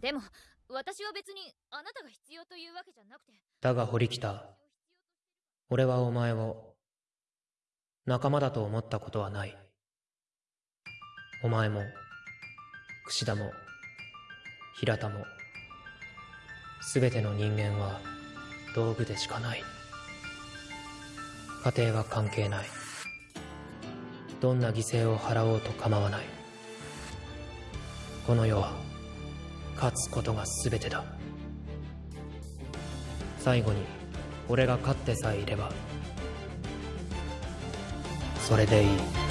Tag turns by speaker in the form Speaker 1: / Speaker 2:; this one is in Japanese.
Speaker 1: でも私は別にあなたが必要というわけじゃなくて
Speaker 2: だが堀北俺はお前を仲間だと思ったことはない。お前も櫛田も平田も全ての人間は道具でしかない。家庭は関係ない。どんな犠牲を払おうと構わない。この世は勝つことが全てだ。最後に俺が勝ってさえいればそれでいい。